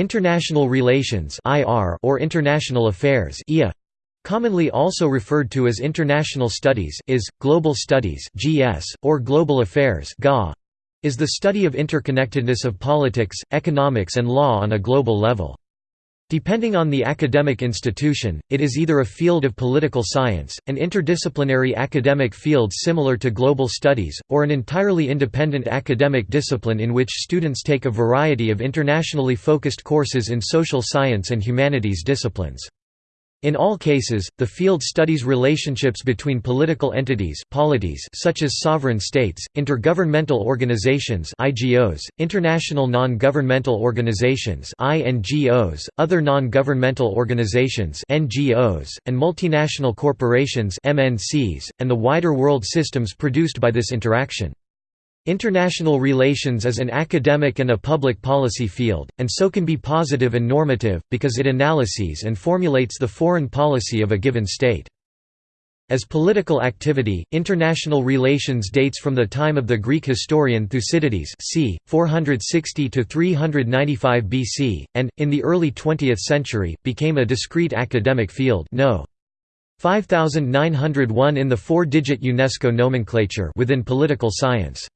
International relations or international affairs commonly also referred to as international studies is, global studies GS, or global affairs is the study of interconnectedness of politics, economics and law on a global level. Depending on the academic institution, it is either a field of political science, an interdisciplinary academic field similar to global studies, or an entirely independent academic discipline in which students take a variety of internationally focused courses in social science and humanities disciplines. In all cases, the field studies relationships between political entities polities such as sovereign states, intergovernmental organizations IGOs, international non-governmental organizations INGOs, other non-governmental organizations NGOs, and multinational corporations MNCs, and the wider world systems produced by this interaction. International relations is an academic and a public policy field, and so can be positive and normative, because it analyses and formulates the foreign policy of a given state. As political activity, international relations dates from the time of the Greek historian Thucydides c. 460–395 BC, and, in the early 20th century, became a discrete academic field no. 5901 in the four-digit UNESCO nomenclature within political science.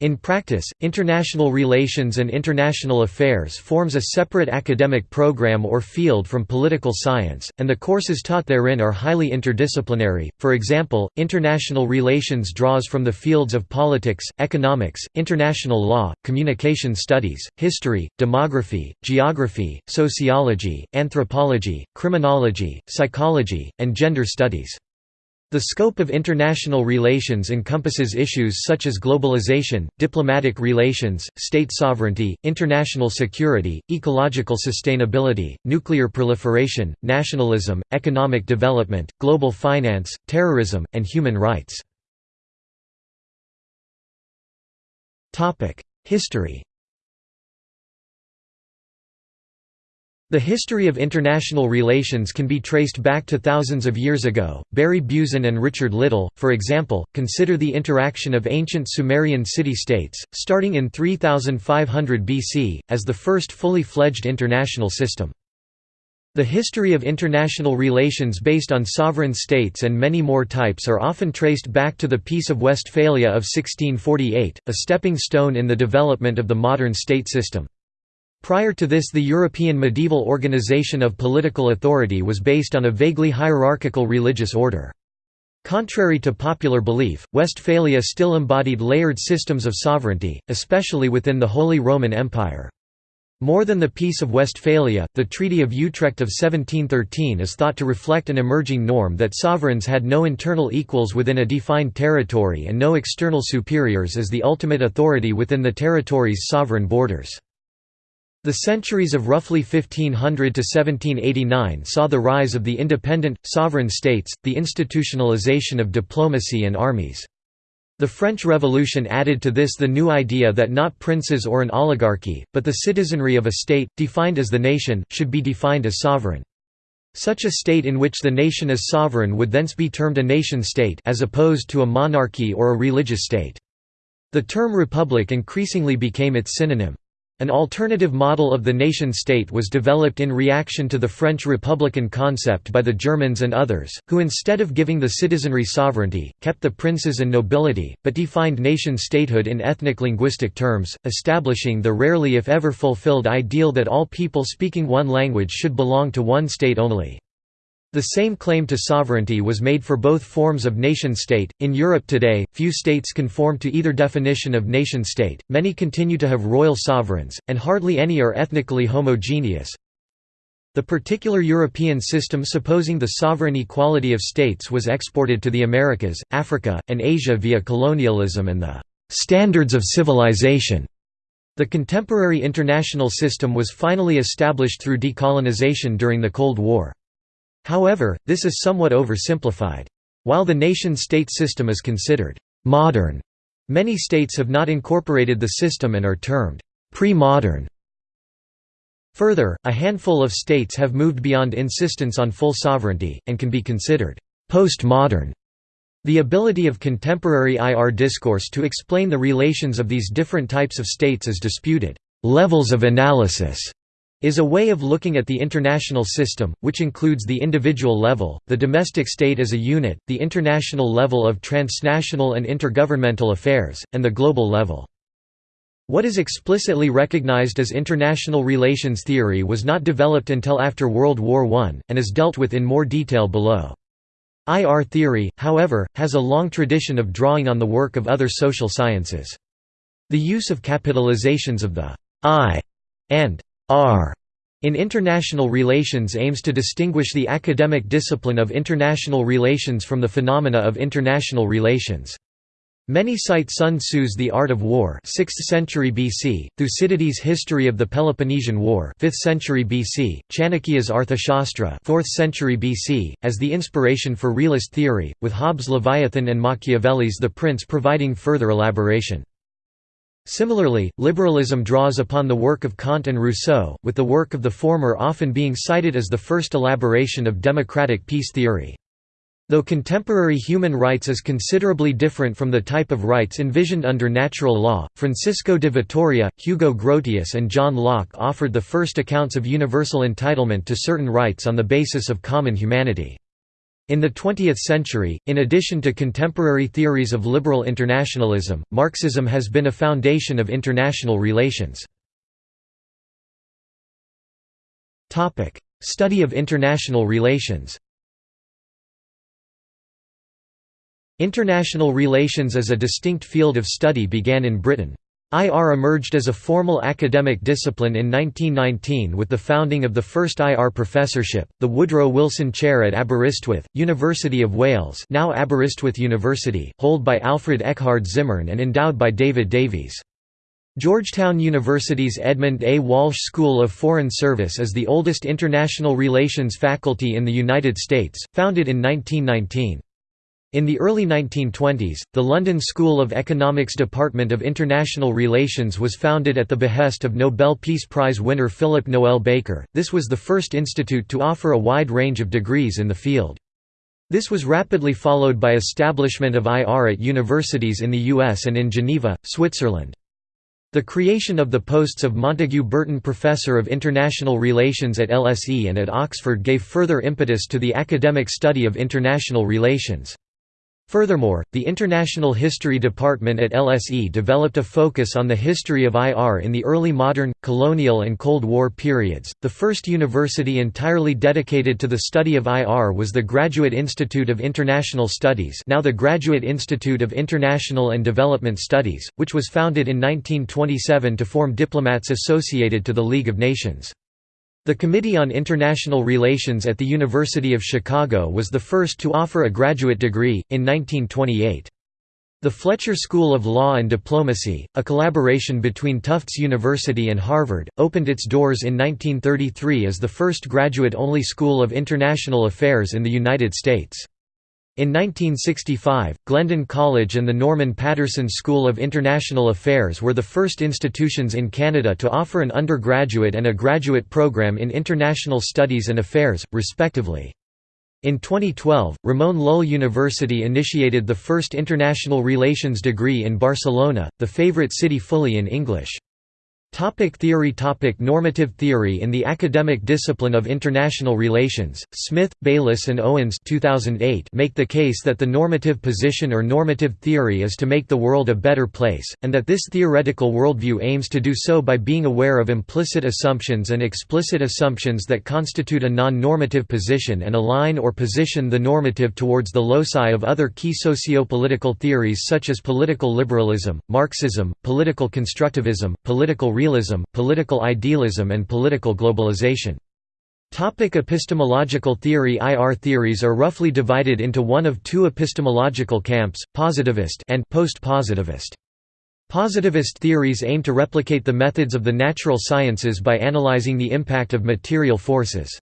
In practice, international relations and international affairs forms a separate academic program or field from political science, and the courses taught therein are highly interdisciplinary. For example, international relations draws from the fields of politics, economics, international law, communication studies, history, demography, geography, sociology, anthropology, criminology, psychology, and gender studies. The scope of international relations encompasses issues such as globalization, diplomatic relations, state sovereignty, international security, ecological sustainability, nuclear proliferation, nationalism, economic development, global finance, terrorism, and human rights. History The history of international relations can be traced back to thousands of years ago. Barry Buzan and Richard Little, for example, consider the interaction of ancient Sumerian city-states, starting in 3500 BC, as the first fully fledged international system. The history of international relations based on sovereign states and many more types are often traced back to the Peace of Westphalia of 1648, a stepping stone in the development of the modern state system. Prior to this the European medieval organization of political authority was based on a vaguely hierarchical religious order. Contrary to popular belief, Westphalia still embodied layered systems of sovereignty, especially within the Holy Roman Empire. More than the Peace of Westphalia, the Treaty of Utrecht of 1713 is thought to reflect an emerging norm that sovereigns had no internal equals within a defined territory and no external superiors as the ultimate authority within the territory's sovereign borders. The centuries of roughly 1500 to 1789 saw the rise of the independent, sovereign states, the institutionalization of diplomacy and armies. The French Revolution added to this the new idea that not princes or an oligarchy, but the citizenry of a state, defined as the nation, should be defined as sovereign. Such a state in which the nation is sovereign would thence be termed a nation-state as opposed to a monarchy or a religious state. The term republic increasingly became its synonym. An alternative model of the nation-state was developed in reaction to the French republican concept by the Germans and others, who instead of giving the citizenry sovereignty, kept the princes and nobility, but defined nation-statehood in ethnic-linguistic terms, establishing the rarely if ever fulfilled ideal that all people speaking one language should belong to one state only. The same claim to sovereignty was made for both forms of nation-state. In Europe today, few states conform to either definition of nation-state, many continue to have royal sovereigns, and hardly any are ethnically homogeneous. The particular European system supposing the sovereign equality of states was exported to the Americas, Africa, and Asia via colonialism and the «standards of civilization». The contemporary international system was finally established through decolonization during the Cold War. However, this is somewhat oversimplified. While the nation-state system is considered «modern», many states have not incorporated the system and are termed «pre-modern». Further, a handful of states have moved beyond insistence on full sovereignty, and can be considered «post-modern». The ability of contemporary IR discourse to explain the relations of these different types of states is disputed. Levels of analysis is a way of looking at the international system, which includes the individual level, the domestic state as a unit, the international level of transnational and intergovernmental affairs, and the global level. What is explicitly recognized as international relations theory was not developed until after World War I, and is dealt with in more detail below. IR theory, however, has a long tradition of drawing on the work of other social sciences. The use of capitalizations of the I and R in international relations aims to distinguish the academic discipline of international relations from the phenomena of international relations. Many cite Sun Tzu's The Art of War 6th century BC, Thucydides' History of the Peloponnesian War 5th century BC, Chanakya's Arthashastra 4th century BC, as the inspiration for realist theory, with Hobbes' Leviathan and Machiavelli's The Prince providing further elaboration. Similarly, liberalism draws upon the work of Kant and Rousseau, with the work of the former often being cited as the first elaboration of democratic peace theory. Though contemporary human rights is considerably different from the type of rights envisioned under natural law, Francisco de Vitoria, Hugo Grotius and John Locke offered the first accounts of universal entitlement to certain rights on the basis of common humanity. In the 20th century, in addition to contemporary theories of liberal internationalism, Marxism has been a foundation of international relations. Study of international relations International relations as a distinct field of study began in Britain. IR emerged as a formal academic discipline in 1919 with the founding of the first IR professorship, the Woodrow Wilson Chair at Aberystwyth, University of Wales now Aberystwyth University, hold by Alfred Eckhard Zimmern and endowed by David Davies. Georgetown University's Edmund A. Walsh School of Foreign Service is the oldest international relations faculty in the United States, founded in 1919. In the early 1920s, the London School of Economics Department of International Relations was founded at the behest of Nobel Peace Prize winner Philip Noel Baker. This was the first institute to offer a wide range of degrees in the field. This was rapidly followed by establishment of IR at universities in the US and in Geneva, Switzerland. The creation of the posts of Montague Burton Professor of International Relations at LSE and at Oxford gave further impetus to the academic study of international relations. Furthermore, the International History Department at LSE developed a focus on the history of IR in the early modern, colonial, and Cold War periods. The first university entirely dedicated to the study of IR was the Graduate Institute of International Studies, now the Graduate Institute of International and Development Studies, which was founded in 1927 to form diplomats associated to the League of Nations. The Committee on International Relations at the University of Chicago was the first to offer a graduate degree, in 1928. The Fletcher School of Law and Diplomacy, a collaboration between Tufts University and Harvard, opened its doors in 1933 as the first graduate-only school of international affairs in the United States. In 1965, Glendon College and the Norman Paterson School of International Affairs were the first institutions in Canada to offer an undergraduate and a graduate program in international studies and affairs, respectively. In 2012, Ramon Llull University initiated the first international relations degree in Barcelona, the favorite city fully in English. Topic theory Topic Normative theory In the academic discipline of international relations, Smith, Baylis and Owens 2008 make the case that the normative position or normative theory is to make the world a better place, and that this theoretical worldview aims to do so by being aware of implicit assumptions and explicit assumptions that constitute a non-normative position and align or position the normative towards the loci of other key socio-political theories such as political liberalism, Marxism, political constructivism, political realism, political idealism and political globalization. Topic epistemological theory IR theories are roughly divided into one of two epistemological camps, positivist and post-positivist. Positivist theories aim to replicate the methods of the natural sciences by analyzing the impact of material forces.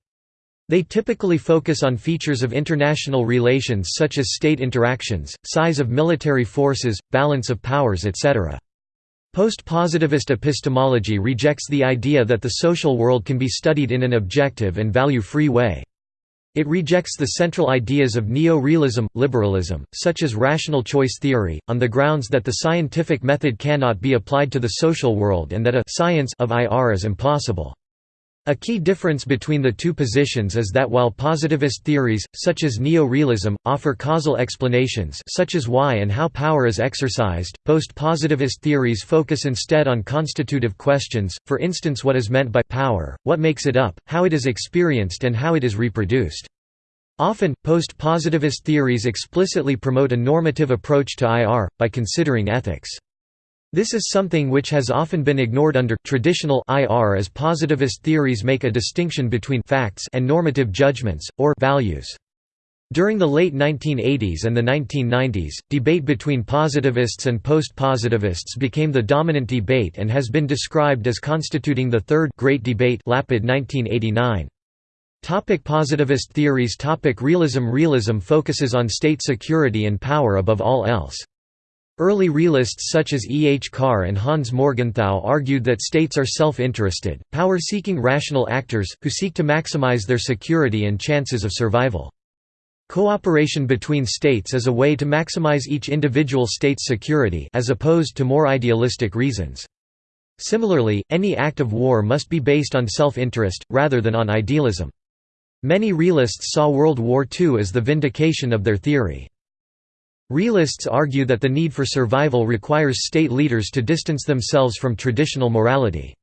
They typically focus on features of international relations such as state interactions, size of military forces, balance of powers etc. Post-positivist epistemology rejects the idea that the social world can be studied in an objective and value-free way. It rejects the central ideas of neo-realism, liberalism, such as rational choice theory, on the grounds that the scientific method cannot be applied to the social world and that a «science» of IR is impossible. A key difference between the two positions is that while positivist theories, such as neo-realism, offer causal explanations such as why and how power is exercised, post-positivist theories focus instead on constitutive questions, for instance what is meant by power, what makes it up, how it is experienced and how it is reproduced. Often, post-positivist theories explicitly promote a normative approach to IR, by considering ethics. This is something which has often been ignored under traditional IR as positivist theories make a distinction between facts and normative judgments, or values. During the late 1980s and the 1990s, debate between positivists and post-positivists became the dominant debate and has been described as constituting the Third Great Debate Lapid 1989. Topic positivist theories Topic Realism Realism focuses on state security and power above all else. Early realists such as E. H. Carr and Hans Morgenthau argued that states are self-interested, power-seeking rational actors, who seek to maximize their security and chances of survival. Cooperation between states is a way to maximize each individual state's security as opposed to more idealistic reasons. Similarly, any act of war must be based on self-interest, rather than on idealism. Many realists saw World War II as the vindication of their theory. Realists argue that the need for survival requires state leaders to distance themselves from traditional morality.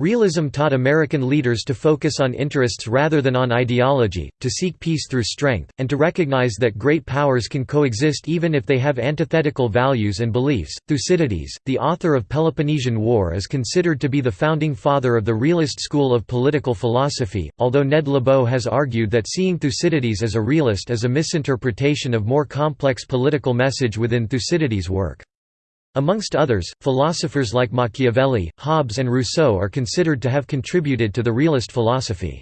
Realism taught American leaders to focus on interests rather than on ideology, to seek peace through strength, and to recognize that great powers can coexist even if they have antithetical values and beliefs. Thucydides, the author of Peloponnesian War, is considered to be the founding father of the realist school of political philosophy, although Ned Lebow has argued that seeing Thucydides as a realist is a misinterpretation of more complex political message within Thucydides' work. Amongst others, philosophers like Machiavelli, Hobbes and Rousseau are considered to have contributed to the realist philosophy.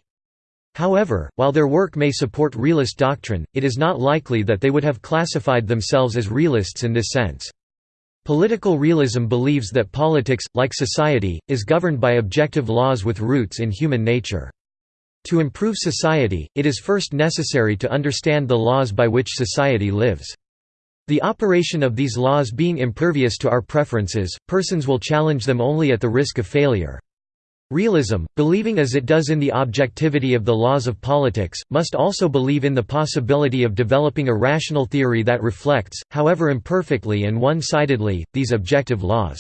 However, while their work may support realist doctrine, it is not likely that they would have classified themselves as realists in this sense. Political realism believes that politics, like society, is governed by objective laws with roots in human nature. To improve society, it is first necessary to understand the laws by which society lives. The operation of these laws being impervious to our preferences, persons will challenge them only at the risk of failure. Realism, believing as it does in the objectivity of the laws of politics, must also believe in the possibility of developing a rational theory that reflects, however imperfectly and one-sidedly, these objective laws.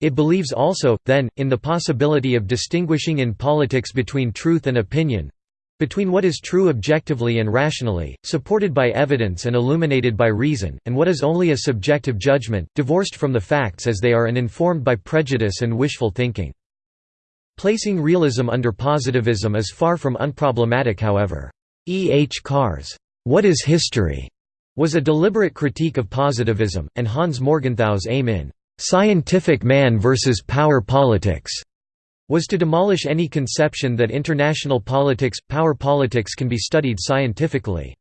It believes also, then, in the possibility of distinguishing in politics between truth and opinion, between what is true objectively and rationally, supported by evidence and illuminated by reason, and what is only a subjective judgment, divorced from the facts as they are and informed by prejudice and wishful thinking. Placing realism under positivism is far from unproblematic however. E. H. Carr's, "'What is History?' was a deliberate critique of positivism, and Hans Morgenthau's aim in "'Scientific Man versus Power Politics' was to demolish any conception that international politics, power politics can be studied scientifically.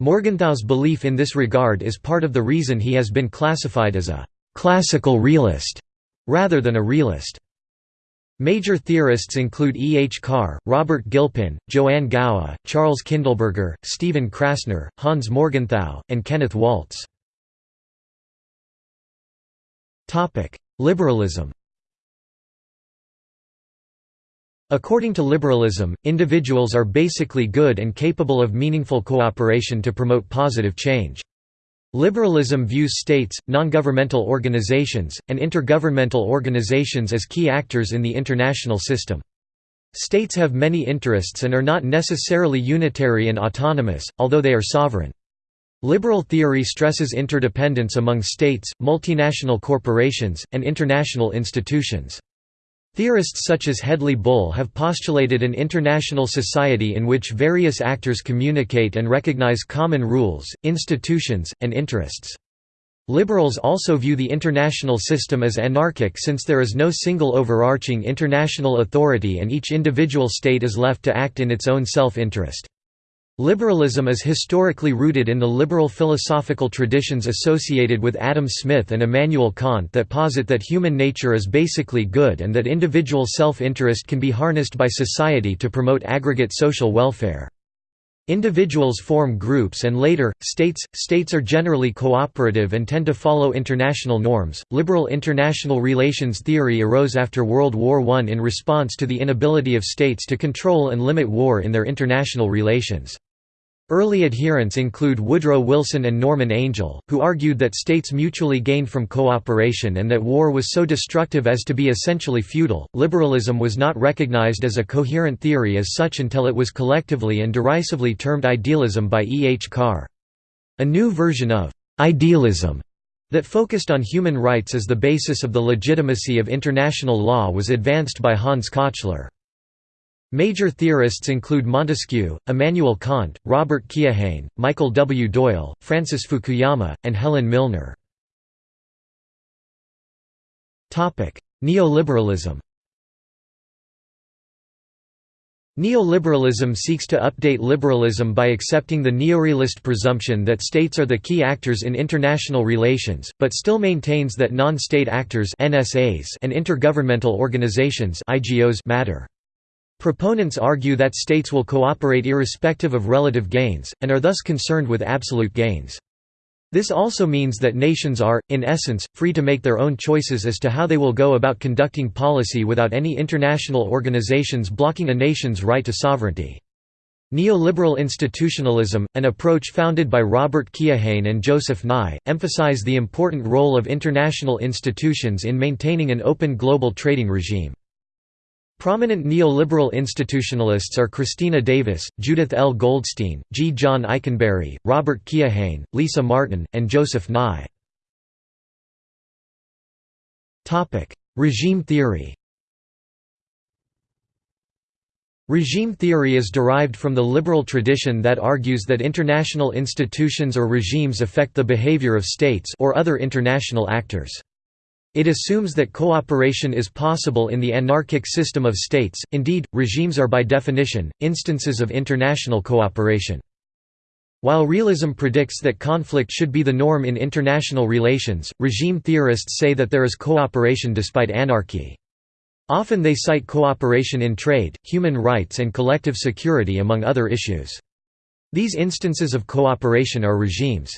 Morgenthau's belief in this regard is part of the reason he has been classified as a «classical realist» rather than a realist. Major theorists include E. H. Carr, Robert Gilpin, Joanne Gowa, Charles Kindleberger, Stephen Krasner, Hans Morgenthau, and Kenneth Waltz. Liberalism According to liberalism, individuals are basically good and capable of meaningful cooperation to promote positive change. Liberalism views states, non-governmental organizations, and intergovernmental organizations as key actors in the international system. States have many interests and are not necessarily unitary and autonomous, although they are sovereign. Liberal theory stresses interdependence among states, multinational corporations, and international institutions. Theorists such as Hedley Bull have postulated an international society in which various actors communicate and recognize common rules, institutions, and interests. Liberals also view the international system as anarchic since there is no single overarching international authority and each individual state is left to act in its own self-interest. Liberalism is historically rooted in the liberal philosophical traditions associated with Adam Smith and Immanuel Kant that posit that human nature is basically good and that individual self-interest can be harnessed by society to promote aggregate social welfare. Individuals form groups and later, states. States are generally cooperative and tend to follow international norms. Liberal international relations theory arose after World War I in response to the inability of states to control and limit war in their international relations. Early adherents include Woodrow Wilson and Norman Angell, who argued that states mutually gained from cooperation and that war was so destructive as to be essentially futile. Liberalism was not recognized as a coherent theory as such until it was collectively and derisively termed idealism by E. H. Carr. A new version of idealism that focused on human rights as the basis of the legitimacy of international law was advanced by Hans Kochler. Major theorists include Montesquieu, Immanuel Kant, Robert Keohane, Michael W. Doyle, Francis Fukuyama, and Helen Milner. Neoliberalism Neoliberalism seeks to update liberalism by accepting the neorealist presumption that states are the key actors in international relations, but still maintains that non-state actors and intergovernmental organizations matter. Proponents argue that states will cooperate irrespective of relative gains, and are thus concerned with absolute gains. This also means that nations are, in essence, free to make their own choices as to how they will go about conducting policy without any international organizations blocking a nation's right to sovereignty. Neoliberal institutionalism, an approach founded by Robert Keohane and Joseph Nye, emphasize the important role of international institutions in maintaining an open global trading regime. Prominent neoliberal institutionalists are Christina Davis, Judith L. Goldstein, G. John Ikenberry, Robert Keohane, Lisa Martin, and Joseph Nye. Regime theory Regime theory is derived from the liberal tradition that argues that international institutions or regimes affect the behavior of states or other international actors. It assumes that cooperation is possible in the anarchic system of states, indeed, regimes are by definition, instances of international cooperation. While realism predicts that conflict should be the norm in international relations, regime theorists say that there is cooperation despite anarchy. Often they cite cooperation in trade, human rights and collective security among other issues. These instances of cooperation are regimes.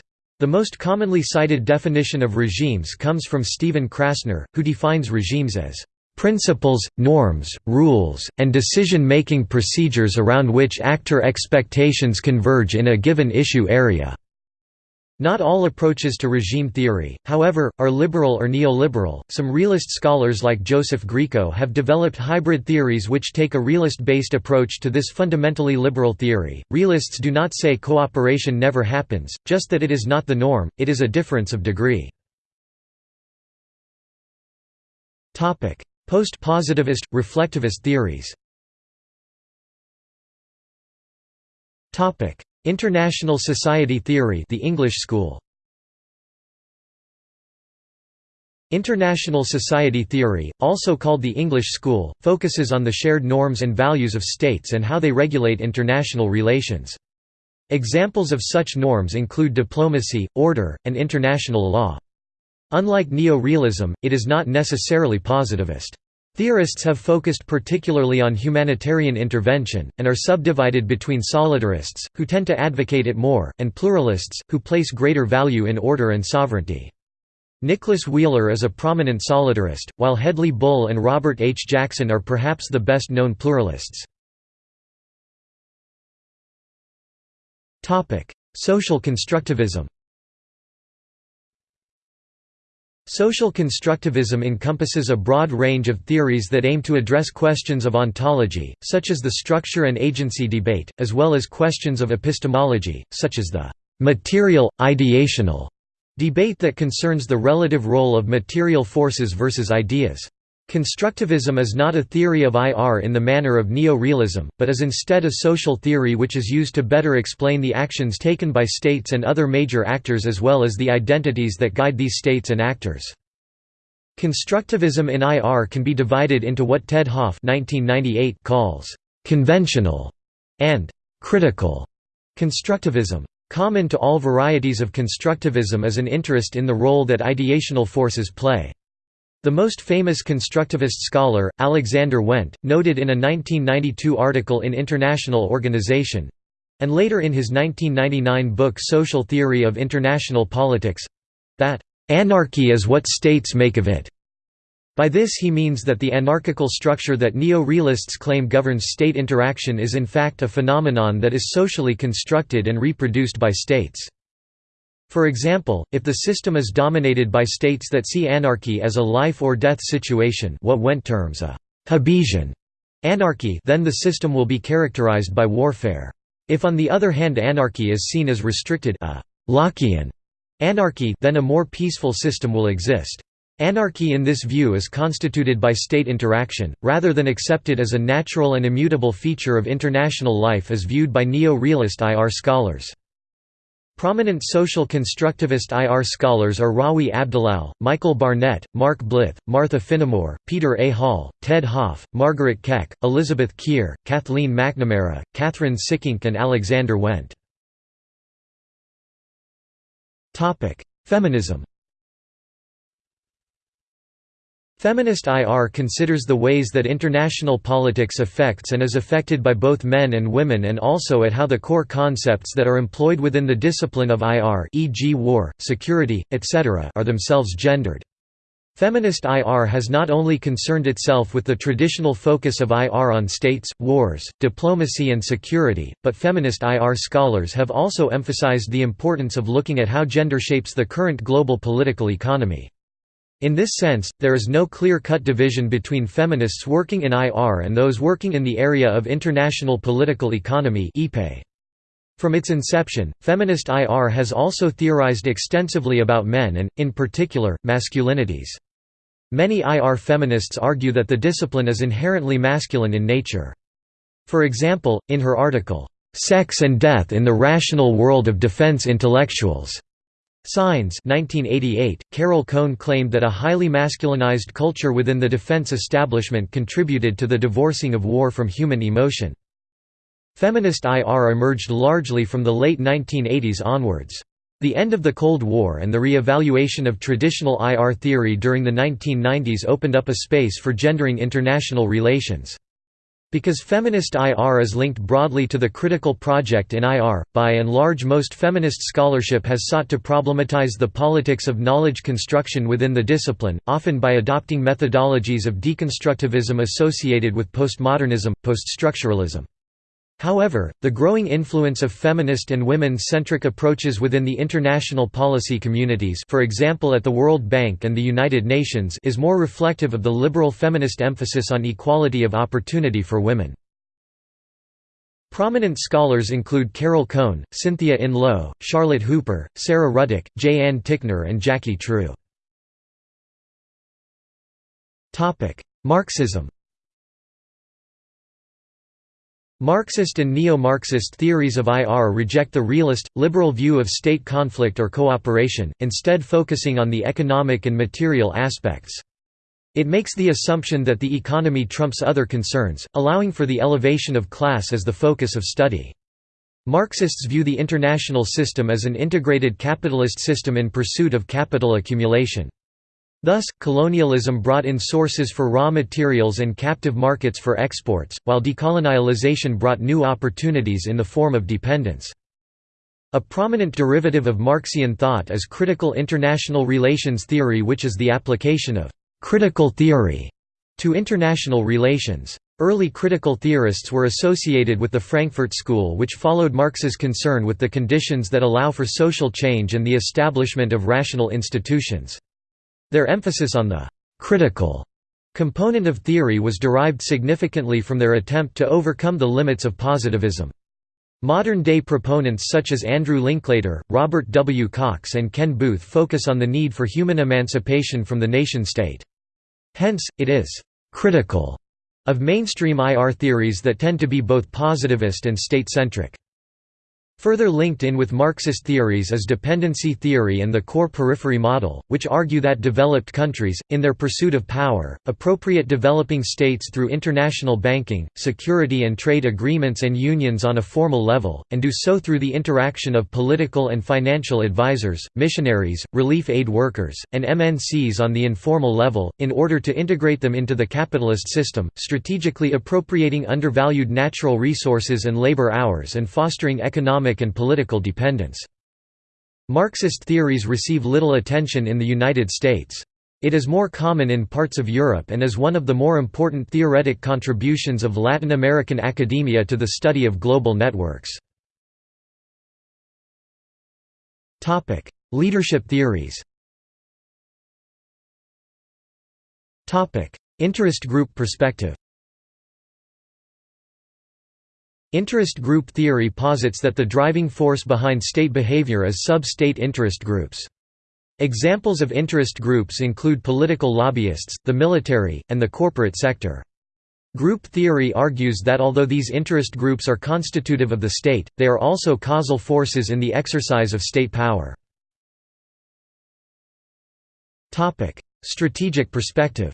The most commonly cited definition of regimes comes from Stephen Krasner, who defines regimes as principles, norms, rules, and decision-making procedures around which actor expectations converge in a given issue area. Not all approaches to regime theory, however, are liberal or neoliberal. Some realist scholars like Joseph Grieco have developed hybrid theories which take a realist based approach to this fundamentally liberal theory. Realists do not say cooperation never happens, just that it is not the norm, it is a difference of degree. Post positivist, reflectivist theories International Society Theory the English School International Society Theory, also called the English School, focuses on the shared norms and values of states and how they regulate international relations. Examples of such norms include diplomacy, order, and international law. Unlike neo-realism, it is not necessarily positivist. Theorists have focused particularly on humanitarian intervention, and are subdivided between solidarists, who tend to advocate it more, and pluralists, who place greater value in order and sovereignty. Nicholas Wheeler is a prominent solidarist, while Hedley Bull and Robert H. Jackson are perhaps the best known pluralists. Social constructivism Social constructivism encompasses a broad range of theories that aim to address questions of ontology, such as the structure and agency debate, as well as questions of epistemology, such as the material, ideational debate that concerns the relative role of material forces versus ideas. Constructivism is not a theory of IR in the manner of neo-realism, but is instead a social theory which is used to better explain the actions taken by states and other major actors as well as the identities that guide these states and actors. Constructivism in IR can be divided into what Ted Hopf calls «conventional» and «critical» constructivism. Common to all varieties of constructivism is an interest in the role that ideational forces play. The most famous constructivist scholar, Alexander Wendt, noted in a 1992 article in International Organization, and later in his 1999 book Social Theory of International Politics—that, "...anarchy is what states make of it." By this he means that the anarchical structure that neo-realists claim governs state interaction is in fact a phenomenon that is socially constructed and reproduced by states. For example, if the system is dominated by states that see anarchy as a life or death situation what Wendt terms a «Hobbesian» anarchy then the system will be characterized by warfare. If on the other hand anarchy is seen as restricted a «Lockean» anarchy then a more peaceful system will exist. Anarchy in this view is constituted by state interaction, rather than accepted as a natural and immutable feature of international life as viewed by neo-realist IR scholars. Prominent social constructivist IR scholars are Rawi Abdelal, Michael Barnett, Mark Blyth, Martha Finnemore, Peter A. Hall, Ted Hopf, Margaret Keck, Elizabeth Kier, Kathleen McNamara, Kathryn Sikkink and Alexander Wendt. Feminism Feminist IR considers the ways that international politics affects and is affected by both men and women and also at how the core concepts that are employed within the discipline of IR e.g. war, security, etc. are themselves gendered. Feminist IR has not only concerned itself with the traditional focus of IR on states, wars, diplomacy and security, but feminist IR scholars have also emphasized the importance of looking at how gender shapes the current global political economy. In this sense, there is no clear-cut division between feminists working in IR and those working in the area of international political economy From its inception, feminist IR has also theorized extensively about men and, in particular, masculinities. Many IR feminists argue that the discipline is inherently masculine in nature. For example, in her article, "'Sex and Death in the Rational World of Defense Intellectuals' Signs 1988, Carol Cohn claimed that a highly masculinized culture within the defense establishment contributed to the divorcing of war from human emotion. Feminist IR emerged largely from the late 1980s onwards. The end of the Cold War and the re-evaluation of traditional IR theory during the 1990s opened up a space for gendering international relations. Because feminist IR is linked broadly to the critical project in IR, by and large most feminist scholarship has sought to problematize the politics of knowledge construction within the discipline, often by adopting methodologies of deconstructivism associated with postmodernism, poststructuralism. However, the growing influence of feminist and women-centric approaches within the international policy communities for example at the World Bank and the United Nations is more reflective of the liberal feminist emphasis on equality of opportunity for women. Prominent scholars include Carol Cohn, Cynthia Enloe, Charlotte Hooper, Sara Ruddick, J. Ann Tickner and Jacqui True. Marxism Marxist and neo-Marxist theories of IR reject the realist, liberal view of state conflict or cooperation, instead focusing on the economic and material aspects. It makes the assumption that the economy trumps other concerns, allowing for the elevation of class as the focus of study. Marxists view the international system as an integrated capitalist system in pursuit of capital accumulation. Thus, colonialism brought in sources for raw materials and captive markets for exports, while decolonialization brought new opportunities in the form of dependence. A prominent derivative of Marxian thought is critical international relations theory which is the application of «critical theory» to international relations. Early critical theorists were associated with the Frankfurt School which followed Marx's concern with the conditions that allow for social change and the establishment of rational institutions. Their emphasis on the «critical» component of theory was derived significantly from their attempt to overcome the limits of positivism. Modern-day proponents such as Andrew Linklater, Robert W. Cox and Ken Booth focus on the need for human emancipation from the nation-state. Hence, it is «critical» of mainstream IR theories that tend to be both positivist and state-centric. Further linked in with Marxist theories is dependency theory and the core periphery model, which argue that developed countries, in their pursuit of power, appropriate developing states through international banking, security and trade agreements and unions on a formal level, and do so through the interaction of political and financial advisors, missionaries, relief aid workers, and MNCs on the informal level, in order to integrate them into the capitalist system, strategically appropriating undervalued natural resources and labor hours and fostering economic economic and political dependence. Marxist theories receive little attention in the United States. It is more common in parts of Europe and is one of the more important theoretic contributions of Latin American academia to the study of global networks. Leadership theories Interest group perspective Interest group theory posits that the driving force behind state behavior is sub-state interest groups. Examples of interest groups include political lobbyists, the military, and the corporate sector. Group theory argues that although these interest groups are constitutive of the state, they are also causal forces in the exercise of state power. Strategic perspective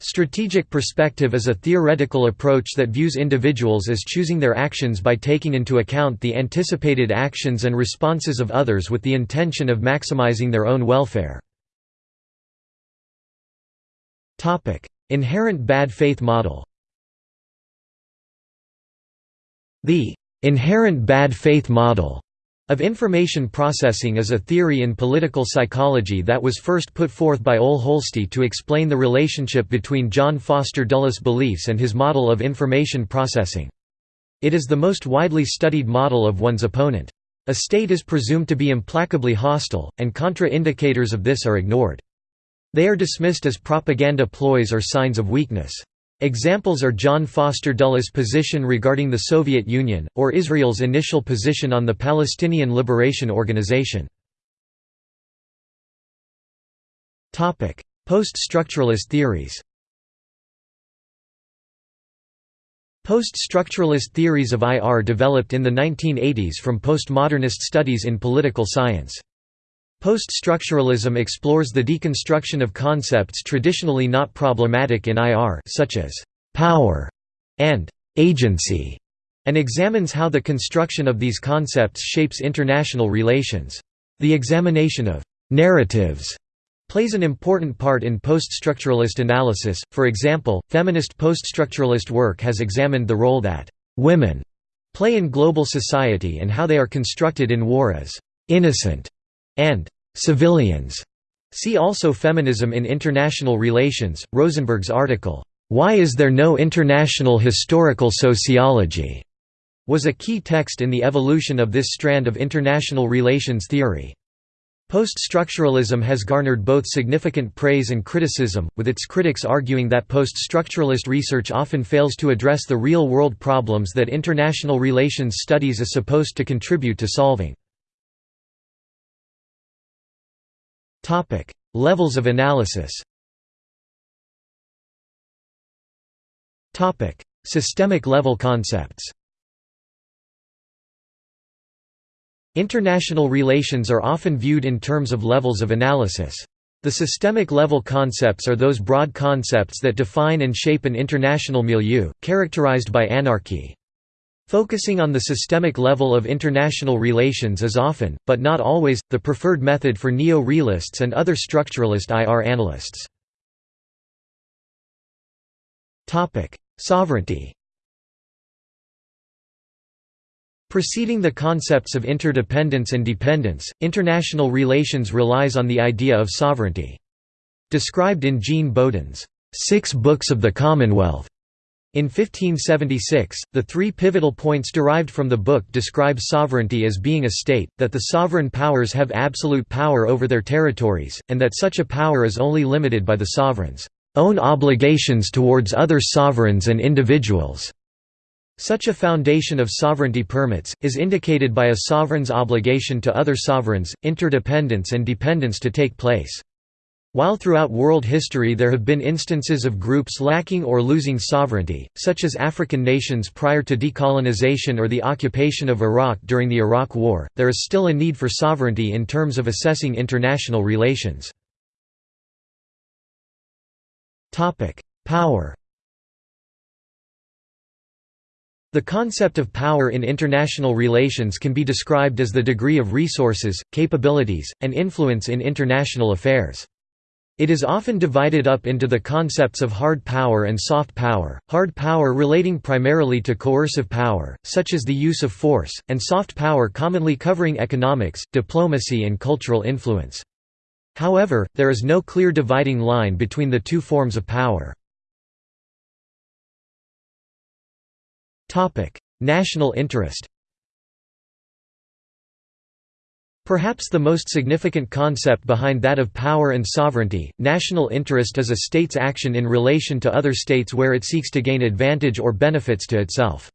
Strategic perspective is a theoretical approach that views individuals as choosing their actions by taking into account the anticipated actions and responses of others with the intention of maximizing their own welfare. Inherent bad faith model The inherent bad faith model of information processing is a theory in political psychology that was first put forth by Ole Holsti to explain the relationship between John Foster Dulles' beliefs and his model of information processing. It is the most widely studied model of one's opponent. A state is presumed to be implacably hostile, and contra-indicators of this are ignored. They are dismissed as propaganda ploys or signs of weakness. Examples are John Foster Dulles' position regarding the Soviet Union, or Israel's initial position on the Palestinian Liberation Organization. Post-structuralist theories Post-structuralist theories of IR developed in the 1980s from postmodernist studies in political science. Post-structuralism explores the deconstruction of concepts traditionally not problematic in IR such as «power» and «agency» and examines how the construction of these concepts shapes international relations. The examination of «narratives» plays an important part in post-structuralist analysis, for example, feminist post-structuralist work has examined the role that «women» play in global society and how they are constructed in war as «innocent» and civilians. See also Feminism in International Relations, Rosenberg's article, Why is there no international historical sociology? was a key text in the evolution of this strand of international relations theory. Post-structuralism has garnered both significant praise and criticism, with its critics arguing that post-structuralist research often fails to address the real-world problems that international relations studies is supposed to contribute to solving. Levels of analysis. Systemic level concepts. International relations are often viewed in terms of levels of analysis. The systemic level concepts are those broad concepts that define and shape an international milieu, characterized by anarchy. Focusing on the systemic level of international relations is often, but not always, the preferred method for neo-realists and other structuralist IR analysts. Sovereignty Preceding the concepts of interdependence and dependence, international relations relies on the idea of sovereignty. Described in Jean Bodin's Six Books of the Commonwealth, in 1576, the three pivotal points derived from the book describe sovereignty as being a state, that the sovereign powers have absolute power over their territories, and that such a power is only limited by the sovereign's own obligations towards other sovereigns and individuals. Such a foundation of sovereignty permits, is indicated by a sovereign's obligation to other sovereigns, interdependence and dependence to take place. While throughout world history there have been instances of groups lacking or losing sovereignty, such as African nations prior to decolonization or the occupation of Iraq during the Iraq War, there is still a need for sovereignty in terms of assessing international relations. Power The concept of power in international relations can be described as the degree of resources, capabilities, and influence in international affairs. It is often divided up into the concepts of hard power and soft power, hard power relating primarily to coercive power, such as the use of force, and soft power commonly covering economics, diplomacy and cultural influence. However, there is no clear dividing line between the two forms of power. National interest Perhaps the most significant concept behind that of power and sovereignty, national interest is a state's action in relation to other states where it seeks to gain advantage or benefits to itself.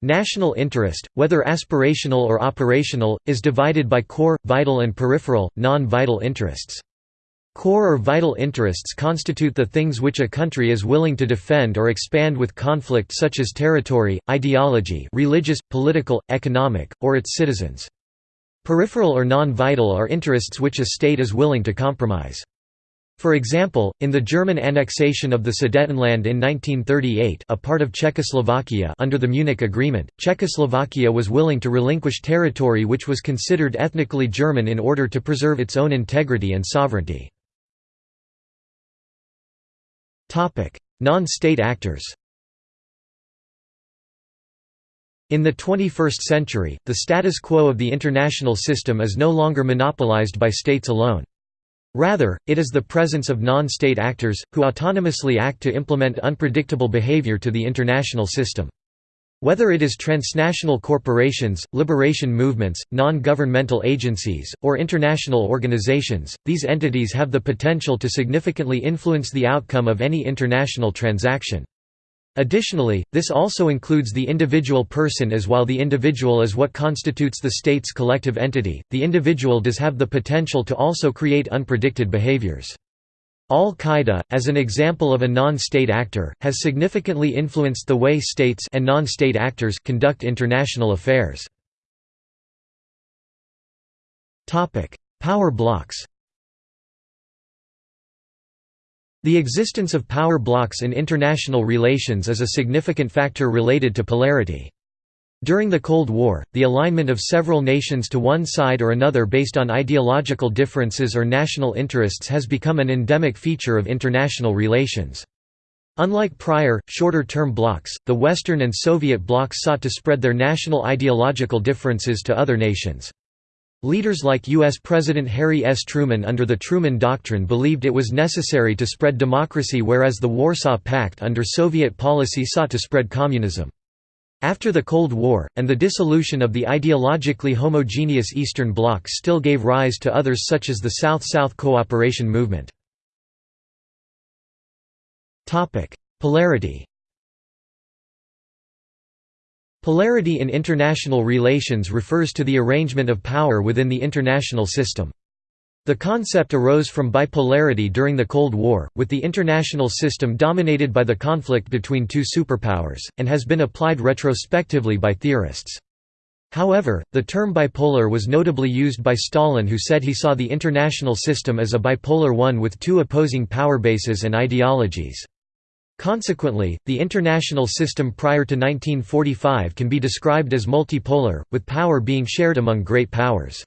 National interest, whether aspirational or operational, is divided by core, vital and peripheral, non-vital interests. Core or vital interests constitute the things which a country is willing to defend or expand with conflict such as territory, ideology religious, political, economic, or its citizens. Peripheral or non-vital are interests which a state is willing to compromise. For example, in the German annexation of the Sudetenland in 1938 a part of Czechoslovakia under the Munich Agreement, Czechoslovakia was willing to relinquish territory which was considered ethnically German in order to preserve its own integrity and sovereignty. Non-state actors In the 21st century, the status quo of the international system is no longer monopolized by states alone. Rather, it is the presence of non-state actors, who autonomously act to implement unpredictable behavior to the international system. Whether it is transnational corporations, liberation movements, non-governmental agencies, or international organizations, these entities have the potential to significantly influence the outcome of any international transaction. Additionally, this also includes the individual person as while the individual is what constitutes the state's collective entity, the individual does have the potential to also create unpredicted behaviors. Al-Qaeda, as an example of a non-state actor, has significantly influenced the way states and non-state actors conduct international affairs. Power blocks The existence of power blocks in international relations is a significant factor related to polarity. During the Cold War, the alignment of several nations to one side or another based on ideological differences or national interests has become an endemic feature of international relations. Unlike prior, shorter-term blocs, the Western and Soviet blocs sought to spread their national ideological differences to other nations. Leaders like U.S. President Harry S. Truman under the Truman Doctrine believed it was necessary to spread democracy whereas the Warsaw Pact under Soviet policy sought to spread communism. After the Cold War, and the dissolution of the ideologically homogeneous Eastern Bloc still gave rise to others such as the South-South cooperation movement. Polarity Polarity in international relations refers to the arrangement of power within the international system. The concept arose from bipolarity during the Cold War, with the international system dominated by the conflict between two superpowers, and has been applied retrospectively by theorists. However, the term bipolar was notably used by Stalin who said he saw the international system as a bipolar one with two opposing power bases and ideologies. Consequently, the international system prior to 1945 can be described as multipolar, with power being shared among great powers.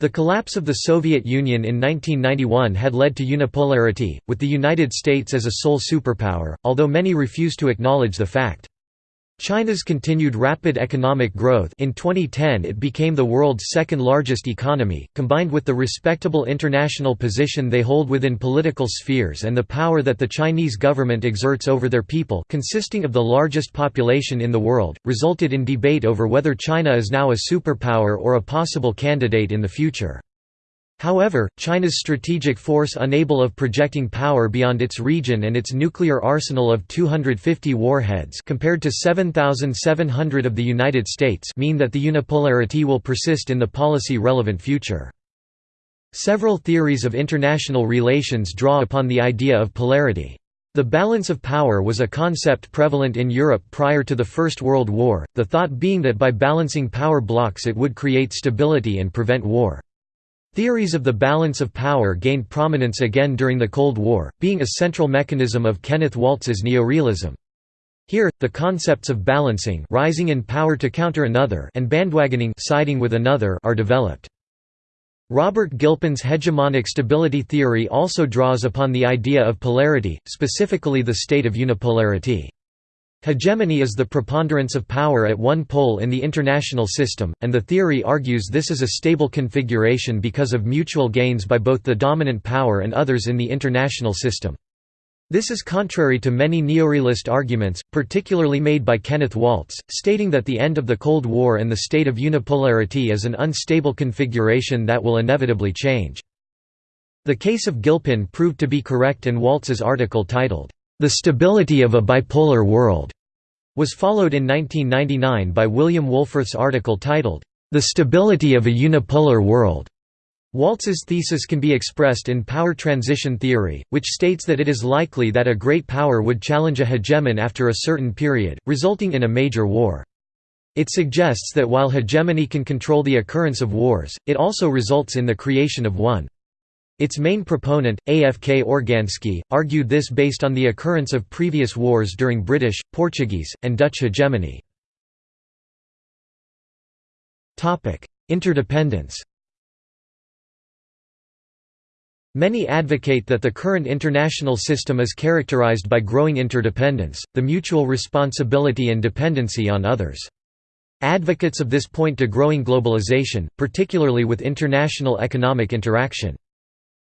The collapse of the Soviet Union in 1991 had led to unipolarity, with the United States as a sole superpower, although many refuse to acknowledge the fact. China's continued rapid economic growth in 2010 it became the world's second largest economy, combined with the respectable international position they hold within political spheres and the power that the Chinese government exerts over their people consisting of the largest population in the world, resulted in debate over whether China is now a superpower or a possible candidate in the future. However, China's strategic force unable of projecting power beyond its region and its nuclear arsenal of 250 warheads compared to 7,700 of the United States mean that the unipolarity will persist in the policy-relevant future. Several theories of international relations draw upon the idea of polarity. The balance of power was a concept prevalent in Europe prior to the First World War, the thought being that by balancing power blocks it would create stability and prevent war. Theories of the balance of power gained prominence again during the Cold War, being a central mechanism of Kenneth Waltz's neorealism. Here, the concepts of balancing rising in power to counter another and bandwagoning siding with another are developed. Robert Gilpin's hegemonic stability theory also draws upon the idea of polarity, specifically the state of unipolarity. Hegemony is the preponderance of power at one pole in the international system, and the theory argues this is a stable configuration because of mutual gains by both the dominant power and others in the international system. This is contrary to many neorealist arguments, particularly made by Kenneth Waltz, stating that the end of the Cold War and the state of unipolarity is an unstable configuration that will inevitably change. The case of Gilpin proved to be correct and Waltz's article titled, The Stability of a Bipolar World was followed in 1999 by William Wohlforth's article titled, The Stability of a Unipolar World. Waltz's thesis can be expressed in power transition theory, which states that it is likely that a great power would challenge a hegemon after a certain period, resulting in a major war. It suggests that while hegemony can control the occurrence of wars, it also results in the creation of one. Its main proponent, AFK Organski, argued this based on the occurrence of previous wars during British, Portuguese, and Dutch hegemony. Interdependence Many advocate that the current international system is characterized by growing interdependence, the mutual responsibility and dependency on others. Advocates of this point to growing globalization, particularly with international economic interaction.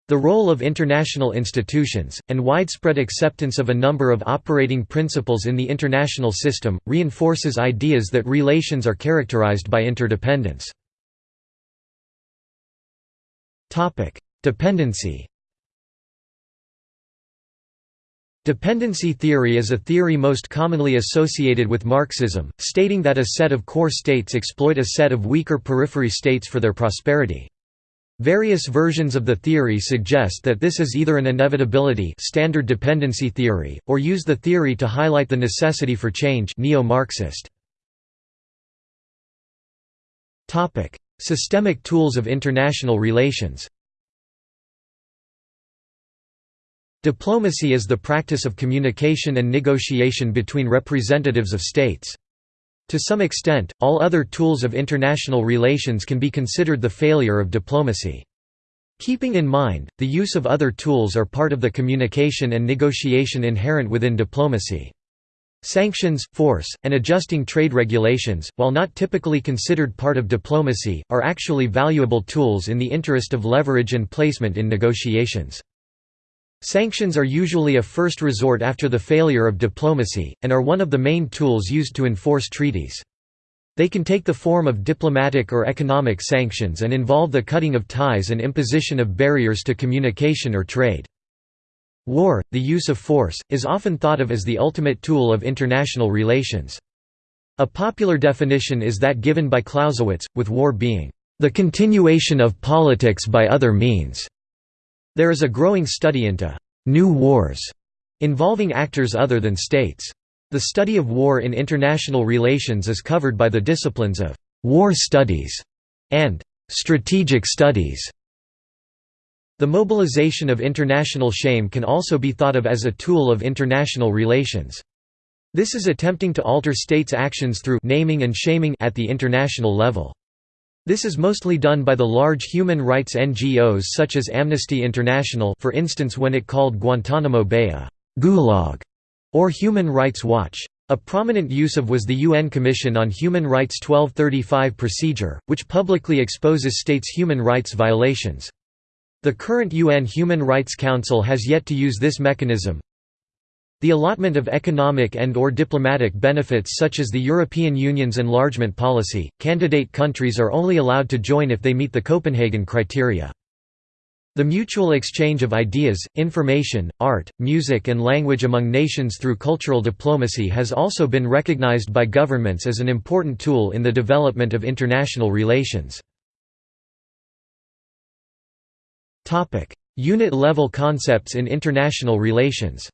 The role of international institutions, and widespread acceptance of a number of operating principles in the international system, reinforces ideas that relations are characterized by interdependence. Dependency Dependency theory is a theory most commonly associated with Marxism, stating that a set of core states exploit a set of weaker periphery states for their prosperity. Various versions of the theory suggest that this is either an inevitability standard dependency theory, or use the theory to highlight the necessity for change neo-Marxist. Systemic tools of international relations Diplomacy is the practice of communication and negotiation between representatives of states. To some extent, all other tools of international relations can be considered the failure of diplomacy. Keeping in mind, the use of other tools are part of the communication and negotiation inherent within diplomacy. Sanctions, force, and adjusting trade regulations, while not typically considered part of diplomacy, are actually valuable tools in the interest of leverage and placement in negotiations. Sanctions are usually a first resort after the failure of diplomacy, and are one of the main tools used to enforce treaties. They can take the form of diplomatic or economic sanctions and involve the cutting of ties and imposition of barriers to communication or trade. War, the use of force, is often thought of as the ultimate tool of international relations. A popular definition is that given by Clausewitz, with war being, "...the continuation of politics by other means." There is a growing study into «new wars» involving actors other than states. The study of war in international relations is covered by the disciplines of «war studies» and «strategic studies». The mobilization of international shame can also be thought of as a tool of international relations. This is attempting to alter states' actions through naming and shaming at the international level. This is mostly done by the large human rights NGOs such as Amnesty International for instance when it called Guantanamo Bay a «gulag» or Human Rights Watch. A prominent use of was the UN Commission on Human Rights 1235 procedure, which publicly exposes states' human rights violations. The current UN Human Rights Council has yet to use this mechanism, the allotment of economic and or diplomatic benefits such as the European Union's enlargement policy, candidate countries are only allowed to join if they meet the Copenhagen criteria. The mutual exchange of ideas, information, art, music and language among nations through cultural diplomacy has also been recognized by governments as an important tool in the development of international relations. Unit-level concepts in international relations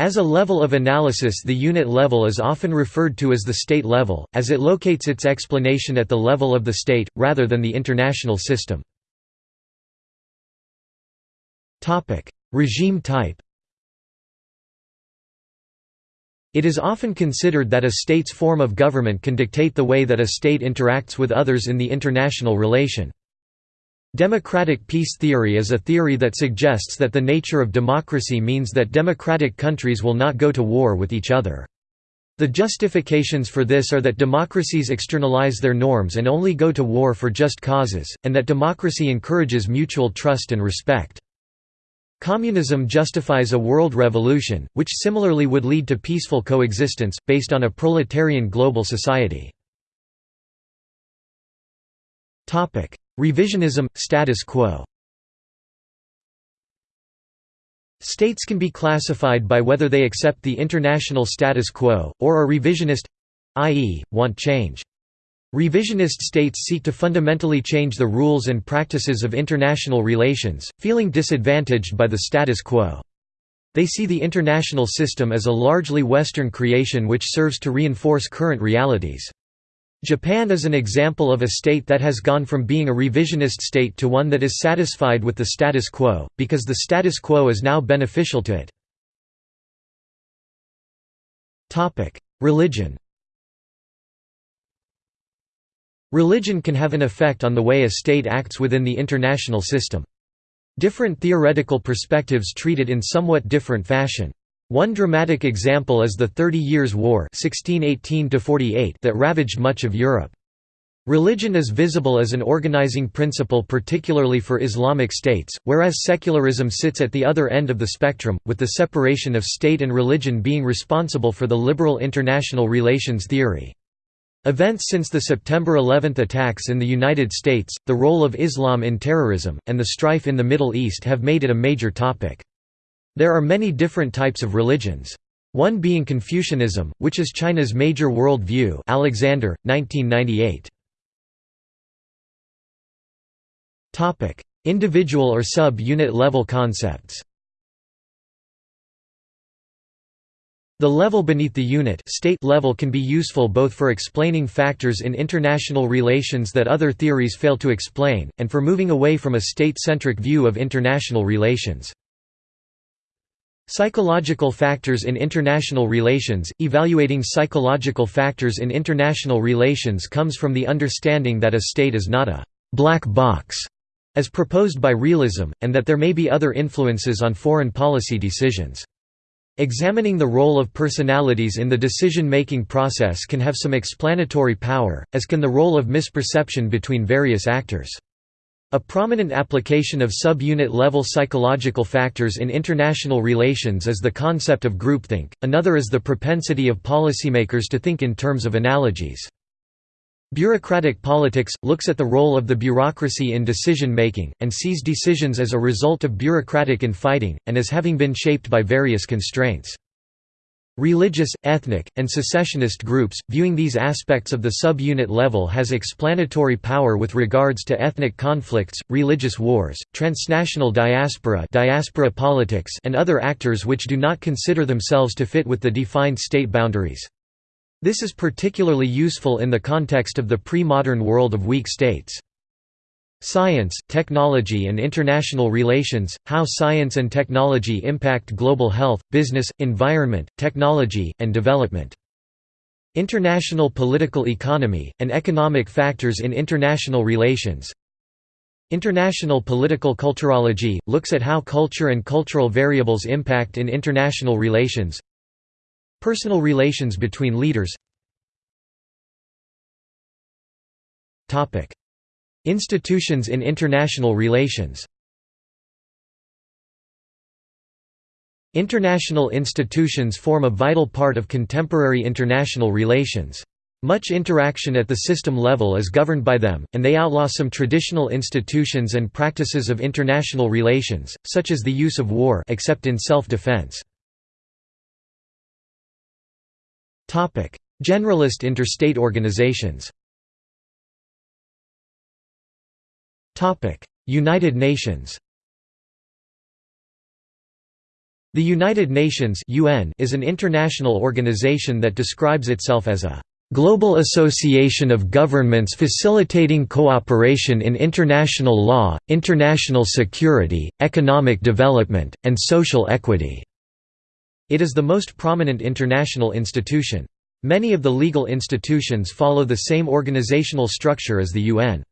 As a level of analysis the unit level is often referred to as the state level, as it locates its explanation at the level of the state, rather than the international system. Regime type It is often considered that a state's form of government can dictate the way that a state interacts with others in the international relation. Democratic peace theory is a theory that suggests that the nature of democracy means that democratic countries will not go to war with each other. The justifications for this are that democracies externalize their norms and only go to war for just causes, and that democracy encourages mutual trust and respect. Communism justifies a world revolution, which similarly would lead to peaceful coexistence, based on a proletarian global society. Revisionism – status quo States can be classified by whether they accept the international status quo, or are revisionist—i.e., want change. Revisionist states seek to fundamentally change the rules and practices of international relations, feeling disadvantaged by the status quo. They see the international system as a largely Western creation which serves to reinforce current realities. Japan is an example of a state that has gone from being a revisionist state to one that is satisfied with the status quo, because the status quo is now beneficial to it. Religion Religion can have an effect on the way a state acts within the international system. Different theoretical perspectives treat it in somewhat different fashion. One dramatic example is the Thirty Years' War 1618 that ravaged much of Europe. Religion is visible as an organizing principle particularly for Islamic states, whereas secularism sits at the other end of the spectrum, with the separation of state and religion being responsible for the liberal international relations theory. Events since the September 11 attacks in the United States, the role of Islam in terrorism, and the strife in the Middle East have made it a major topic. There are many different types of religions. One being Confucianism, which is China's major world view Alexander, 1998. Individual or sub-unit level concepts The level beneath the unit state level can be useful both for explaining factors in international relations that other theories fail to explain, and for moving away from a state-centric view of international relations. Psychological factors in international relations Evaluating psychological factors in international relations comes from the understanding that a state is not a «black box» as proposed by realism, and that there may be other influences on foreign policy decisions. Examining the role of personalities in the decision-making process can have some explanatory power, as can the role of misperception between various actors. A prominent application of sub-unit level psychological factors in international relations is the concept of groupthink, another is the propensity of policymakers to think in terms of analogies. Bureaucratic politics, looks at the role of the bureaucracy in decision-making, and sees decisions as a result of bureaucratic infighting, and as having been shaped by various constraints. Religious, ethnic, and secessionist groups, viewing these aspects of the sub-unit level has explanatory power with regards to ethnic conflicts, religious wars, transnational diaspora, diaspora politics and other actors which do not consider themselves to fit with the defined state boundaries. This is particularly useful in the context of the pre-modern world of weak states. Science, Technology and International Relations – How science and technology impact global health, business, environment, technology, and development. International Political Economy, and Economic Factors in International Relations. International Political Culturology – looks at how culture and cultural variables impact in international relations. Personal relations between leaders Institutions in international relations International institutions form a vital part of contemporary international relations. Much interaction at the system level is governed by them, and they outlaw some traditional institutions and practices of international relations, such as the use of war except in self-defense. Generalist interstate organizations United Nations The United Nations (UN) is an international organization that describes itself as a global association of governments facilitating cooperation in international law, international security, economic development, and social equity. It is the most prominent international institution. Many of the legal institutions follow the same organizational structure as the UN.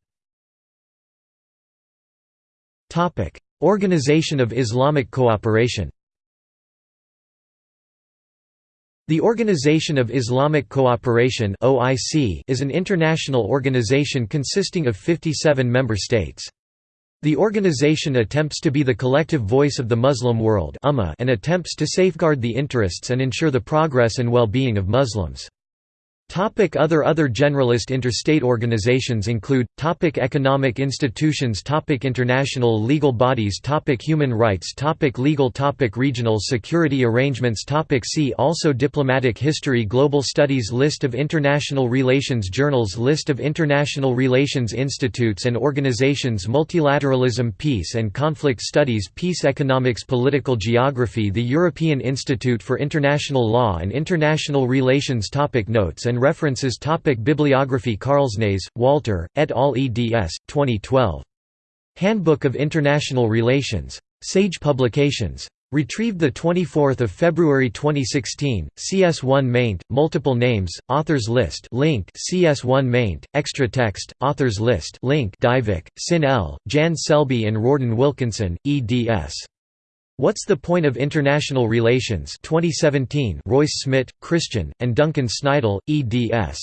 Organization of Islamic Cooperation The Organization of Islamic Cooperation (OIC) is an international organization consisting of 57 member states. The organization attempts to be the collective voice of the Muslim world and attempts to safeguard the interests and ensure the progress and well-being of Muslims. Topic other Other generalist interstate organizations include, topic Economic institutions topic International legal bodies topic Human rights topic Legal topic Regional security arrangements topic See also Diplomatic history Global studies List of international relations journals List of international relations institutes and organizations Multilateralism Peace and conflict studies Peace economics Political geography The European Institute for International Law and International Relations topic Notes and references topic Bibliography Carlsnaes, Walter, et al. eds. 2012. Handbook of International Relations. Sage Publications. Retrieved 24 February 2016, CS1 maint, multiple names, authors list link CS1 maint, extra text, authors list link Dyvik, Synne L., Jan Selby and Rorden Wilkinson, eds. What's the Point of International Relations 2017 Reus-Smit, Christian, and Duncan Snidal, eds.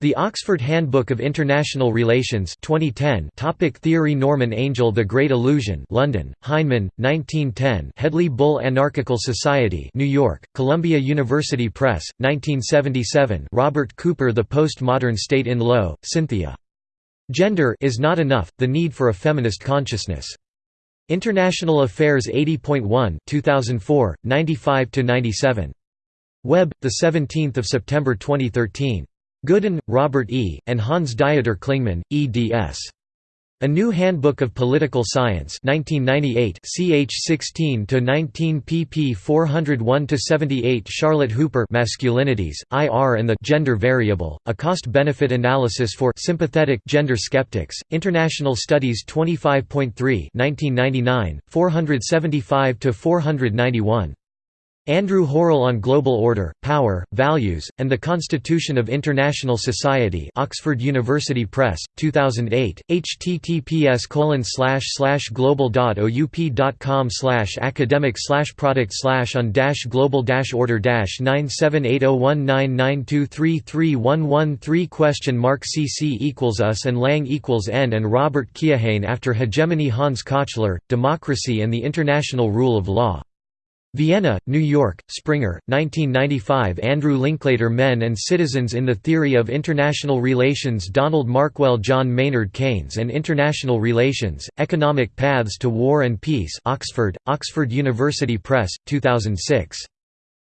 The Oxford Handbook of International Relations 2010 Topic Theory Norman Angell The Great Illusion London, Heinemann, 1910 Hedley Bull Anarchical Society New York, Columbia University Press, 1977 Robert Cooper The Postmodern State Enloe, Cynthia. Gender is not enough, the need for a feminist consciousness. International Affairs 80.1 2004 95 to 97 Web the 17th of September 2013 Goodin, Robert E., and Hans Dieter Klingemann, eds. A New Handbook of Political Science 1998 ch 16 to 19 pp 401 to 78 Charlotte Hooper Masculinities IR and the Gender Variable A Cost Benefit Analysis for Sympathetic Gender Skeptics International Studies 25.3 1999 475 to 491 Andrew Hurrell on Global Order, Power, Values, and the Constitution of International Society Oxford University Press, 2008, https global.oup.com academic product slash on global order 9780199233113 question mark cc equals us and lang equals n and Robert Keohane after hegemony Hans Kochler, Democracy and the International Rule of Law Vienna, New York, Springer, 1995 Andrew Linklater Men and Citizens in the Theory of International Relations Donald Markwell John Maynard Keynes and International Relations, Economic Paths to War and Peace Oxford, Oxford University Press, 2006.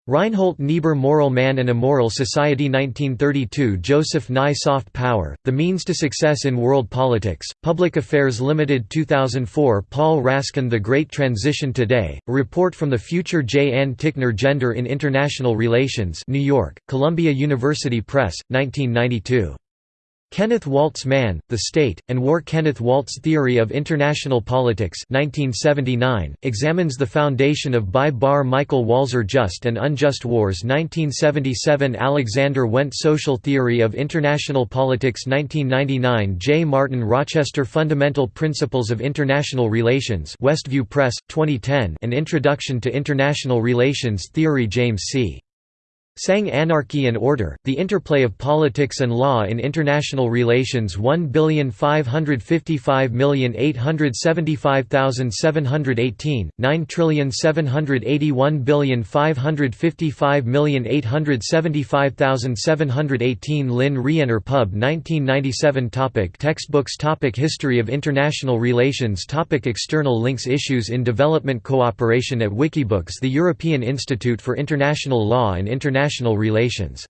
Reinhold Niebuhr Moral Man and Immoral Society 1932 Joseph Nye Soft Power, The Means to Success in World Politics, Public Affairs Limited 2004 Paul Raskin The Great Transition Today, a report from the future J. Ann Tickner Gender in International Relations New York, Columbia University Press, 1992. Kenneth Waltz Man, The State, and War Kenneth Waltz Theory of International Politics 1979, examines the foundation of by Bar Michael Walzer Just and Unjust Wars 1977 Alexander Wendt Social Theory of International Politics 1999 J. Martin Rochester Fundamental Principles of International Relations Westview Press, 2010 An Introduction to International Relations Theory James C. Hsiung Anarchy and Order, The Interplay of Politics and Law in International Relations 1,555,875,718, 9781555,875,718 Lynne Rienner Pub 1997 topic Textbooks. Topic History of International Relations. Topic External links. Issues in development. Cooperation at Wikibooks The European Institute for International Law and International International Relations